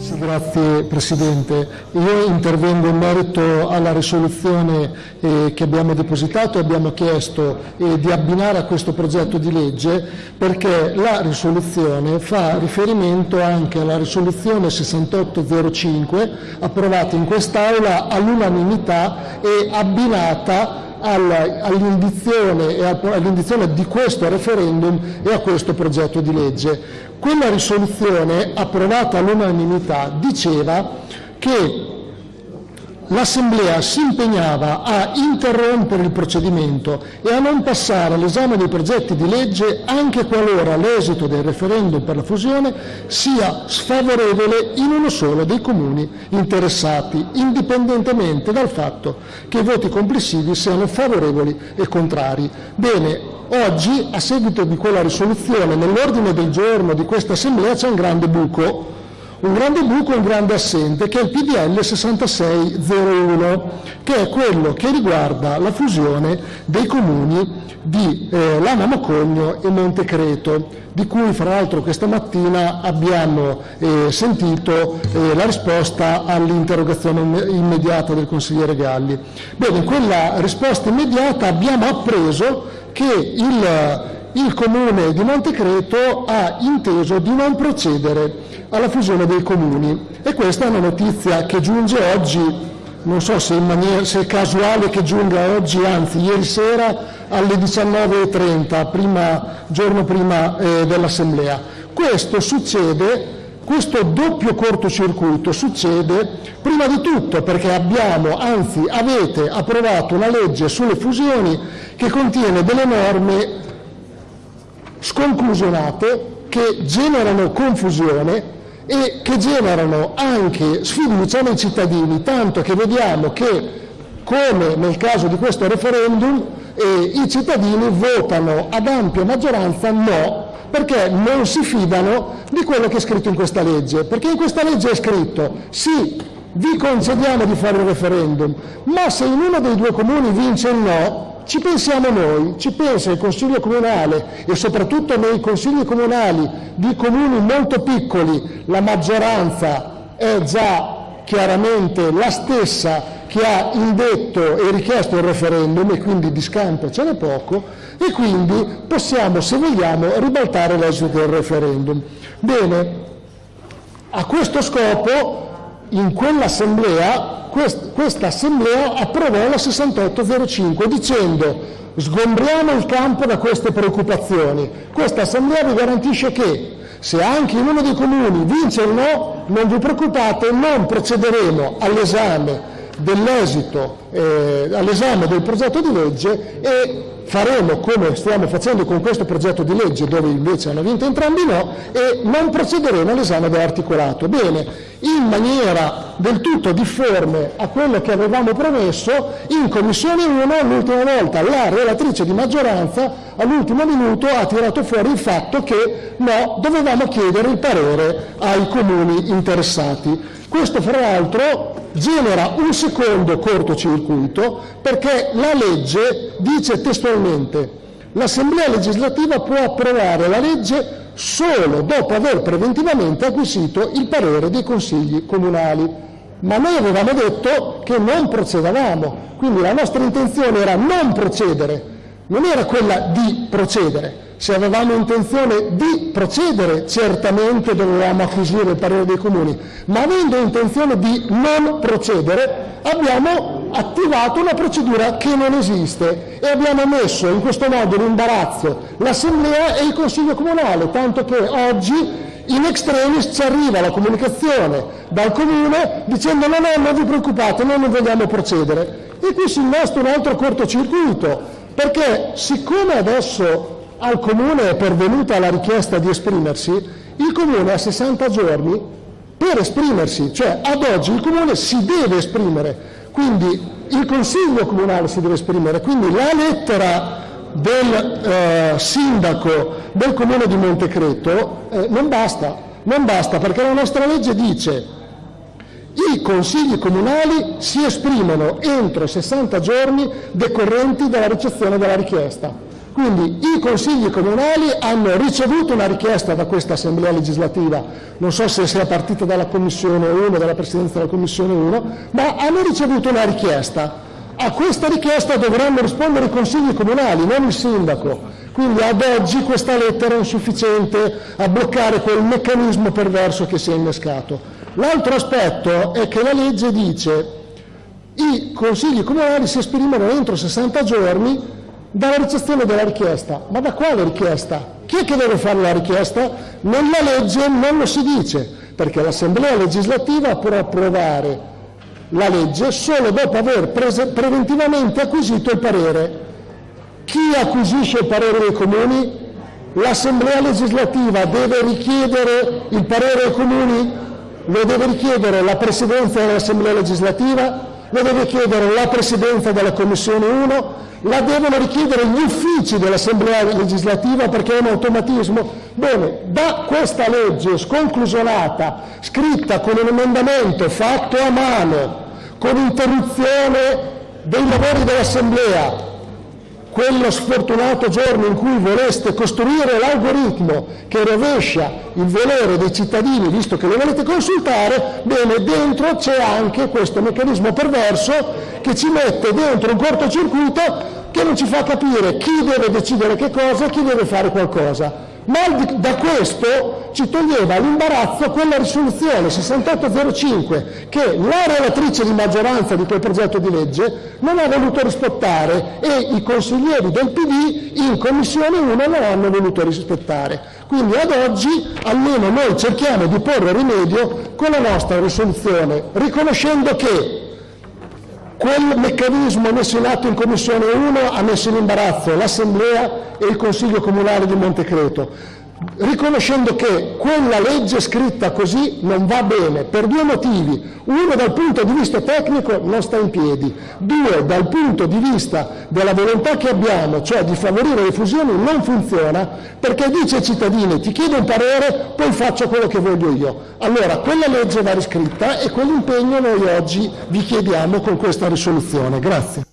Sì, grazie Presidente. Io intervengo in merito alla risoluzione eh, che abbiamo depositato e abbiamo chiesto eh, di abbinare a questo progetto di legge perché la risoluzione fa riferimento anche alla risoluzione 6805 approvata in quest'Aula all'unanimità e abbinata all'indizione di questo referendum e a questo progetto di legge. Quella risoluzione approvata all'unanimità diceva che l'Assemblea si impegnava a interrompere il procedimento e a non passare all'esame dei progetti di legge anche qualora l'esito del referendum per la fusione sia sfavorevole in uno solo dei comuni interessati, indipendentemente dal fatto che i voti complessivi siano favorevoli e contrari. Bene, oggi, a seguito di quella risoluzione, nell'ordine del giorno di questa Assemblea c'è un grande buco un grande buco e un grande assente che è il PDL 6601, che è quello che riguarda la fusione dei comuni di eh, Lana Mocogno e Montecreto, di cui fra l'altro questa mattina abbiamo eh, sentito eh, la risposta all'interrogazione immediata del consigliere Galli. Bene, in quella risposta immediata abbiamo appreso che il, il Comune di Montecreto ha inteso di non procedere alla fusione dei comuni. E questa è una notizia che giunge oggi, non so se, maniera, se è casuale che giunga oggi, anzi ieri sera alle 19.30, prima, giorno prima eh, dell'Assemblea. Questo succede questo doppio cortocircuito succede prima di tutto perché abbiamo, anzi avete approvato una legge sulle fusioni che contiene delle norme sconclusionate che generano confusione e che generano anche sfiducia nei cittadini, tanto che vediamo che, come nel caso di questo referendum, eh, i cittadini votano ad ampia maggioranza no, perché non si fidano di quello che è scritto in questa legge. Perché in questa legge è scritto sì, vi concediamo di fare il referendum, ma se in uno dei due comuni vince il no, ci pensiamo noi, ci pensa il Consiglio Comunale e soprattutto nei consigli comunali di comuni molto piccoli la maggioranza è già chiaramente la stessa che ha indetto e richiesto il referendum e quindi di scampo ce n'è poco e quindi possiamo, se vogliamo, ribaltare l'esito del referendum. Bene, a questo scopo in quell'assemblea questa assemblea approvò la 6805 dicendo sgombriamo il campo da queste preoccupazioni. Questa assemblea vi garantisce che se anche in uno dei comuni vince il no, non vi preoccupate, non procederemo all'esame dell'esito, eh, all'esame del progetto di legge e faremo come stiamo facendo con questo progetto di legge dove invece hanno vinto entrambi no e non procederemo all'esame dell'articolato. Bene, in maniera del tutto difforme a quello che avevamo promesso, in Commissione 1 l'ultima volta la relatrice di maggioranza all'ultimo minuto ha tirato fuori il fatto che no, dovevamo chiedere il parere ai comuni interessati. Questo fra l'altro genera un secondo cortocircuito perché la legge dice testualmente l'Assemblea legislativa può approvare la legge solo dopo aver preventivamente acquisito il parere dei consigli comunali. Ma noi avevamo detto che non procedavamo, quindi la nostra intenzione era non procedere, non era quella di procedere. Se avevamo intenzione di procedere, certamente dovevamo acquisire il parere dei comuni, ma avendo intenzione di non procedere, abbiamo attivato una procedura che non esiste e abbiamo messo in questo modo in imbarazzo l'Assemblea e il Consiglio Comunale, tanto che oggi in extremis ci arriva la comunicazione dal Comune dicendo no, no, non vi preoccupate, noi non vogliamo procedere. E qui si innesta un altro cortocircuito, perché siccome adesso al Comune è pervenuta la richiesta di esprimersi, il Comune ha 60 giorni per esprimersi, cioè ad oggi il Comune si deve esprimere, quindi il Consiglio Comunale si deve esprimere, quindi la lettera del eh, sindaco del Comune di Montecreto eh, non basta, non basta perché la nostra legge dice i consigli comunali si esprimono entro 60 giorni decorrenti dalla ricezione della richiesta. Quindi i consigli comunali hanno ricevuto una richiesta da questa Assemblea legislativa, non so se sia partita dalla Commissione 1, dalla Presidenza della Commissione 1, ma hanno ricevuto una richiesta. A questa richiesta dovranno rispondere i consigli comunali, non il sindaco. Quindi ad oggi questa lettera è insufficiente a bloccare quel meccanismo perverso che si è innescato. L'altro aspetto è che la legge dice i consigli comunali si esprimono entro 60 giorni dalla ricezione della richiesta. Ma da quale richiesta? Chi è che deve fare la richiesta? Nella legge non lo si dice, perché l'Assemblea legislativa può approvare la legge solo dopo aver preventivamente acquisito il parere. Chi acquisisce il parere dei comuni? L'Assemblea legislativa deve richiedere il parere ai comuni? Lo deve richiedere la Presidenza dell'Assemblea legislativa? Lo deve chiedere la Presidenza della Commissione 1? La devono richiedere gli uffici dell'Assemblea legislativa perché è un automatismo. Bene, da questa legge sconclusionata, scritta con un emendamento fatto a mano, con interruzione dei lavori dell'Assemblea, quello sfortunato giorno in cui voleste costruire l'algoritmo che rovescia il volere dei cittadini, visto che lo volete consultare, bene, dentro c'è anche questo meccanismo perverso che ci mette dentro un cortocircuito che non ci fa capire chi deve decidere che cosa e chi deve fare qualcosa. Ma da questo ci toglieva l'imbarazzo quella risoluzione 6805 che la relatrice di maggioranza di quel progetto di legge non ha voluto rispettare e i consiglieri del PD in Commissione 1 non hanno voluto rispettare. Quindi ad oggi almeno noi cerchiamo di porre rimedio con la nostra risoluzione, riconoscendo che Quel meccanismo messo in atto in Commissione 1 ha messo in imbarazzo l'Assemblea e il Consiglio Comunale di Montecreto riconoscendo che quella legge scritta così non va bene per due motivi. Uno dal punto di vista tecnico non sta in piedi, due dal punto di vista della volontà che abbiamo, cioè di favorire le fusioni, non funziona perché dice ai cittadini ti chiedo un parere, poi faccio quello che voglio io. Allora quella legge va riscritta e quell'impegno noi oggi vi chiediamo con questa risoluzione. Grazie.